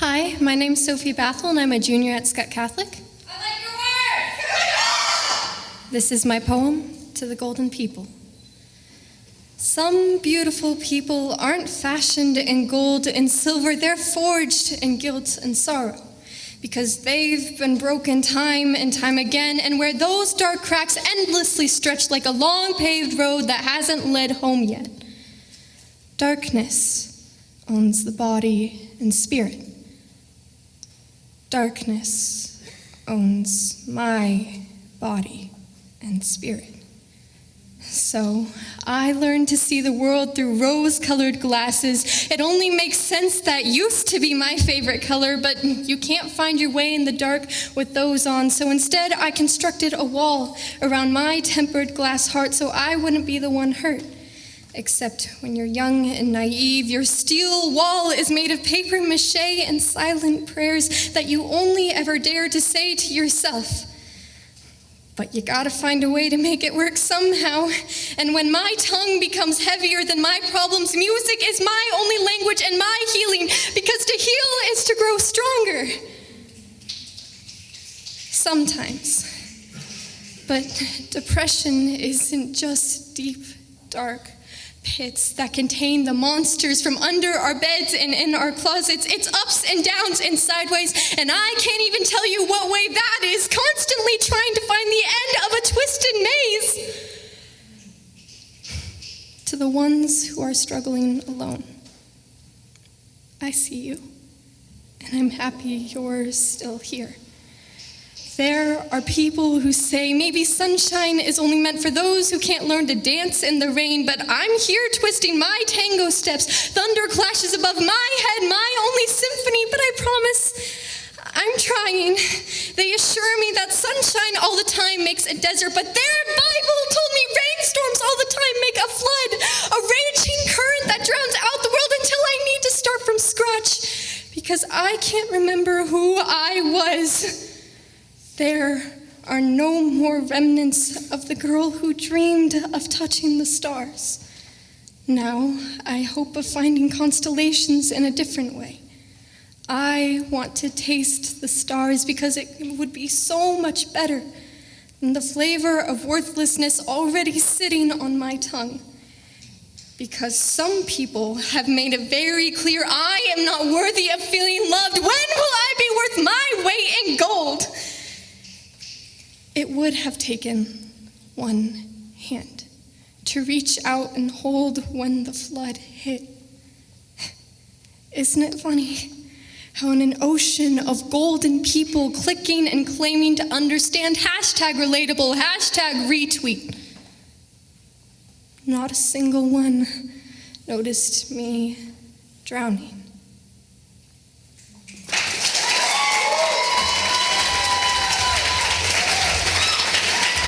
Hi, my name's Sophie Bathel, and I'm a junior at Skutt Catholic. I like your work! This is my poem to the golden people. Some beautiful people aren't fashioned in gold and silver, they're forged in guilt and sorrow. Because they've been broken time and time again, and where those dark cracks endlessly stretch like a long paved road that hasn't led home yet. Darkness owns the body and spirit. Darkness owns my body and spirit. So I learned to see the world through rose colored glasses. It only makes sense that used to be my favorite color, but you can't find your way in the dark with those on. So instead, I constructed a wall around my tempered glass heart so I wouldn't be the one hurt. Except when you're young and naive, your steel wall is made of paper mache and silent prayers that you only ever dare to say to yourself. But you gotta find a way to make it work somehow. And when my tongue becomes heavier than my problems, music is my only language and my healing, because to heal is to grow stronger. Sometimes. But depression isn't just deep, dark pits that contain the monsters from under our beds and in our closets. It's ups and downs and sideways, and I can't even tell you what way that is, constantly trying to find the end of a twisted maze. To the ones who are struggling alone, I see you, and I'm happy you're still here. There are people who say maybe sunshine is only meant for those who can't learn to dance in the rain, but I'm here twisting my tango steps. Thunder clashes above my head, my only symphony, but I promise I'm trying. They assure me that sunshine all the time makes a desert, but their Bible told me rainstorms all the time make a flood, a raging current that drowns out the world until I need to start from scratch because I can't remember who I was. There are no more remnants of the girl who dreamed of touching the stars. Now I hope of finding constellations in a different way. I want to taste the stars because it would be so much better than the flavor of worthlessness already sitting on my tongue. Because some people have made it very clear I am not worthy of feeling loved. When will I be worth my weight in gold? It would have taken one hand to reach out and hold when the flood hit. Isn't it funny how in an ocean of golden people clicking and claiming to understand hashtag relatable, hashtag retweet, not a single one noticed me drowning?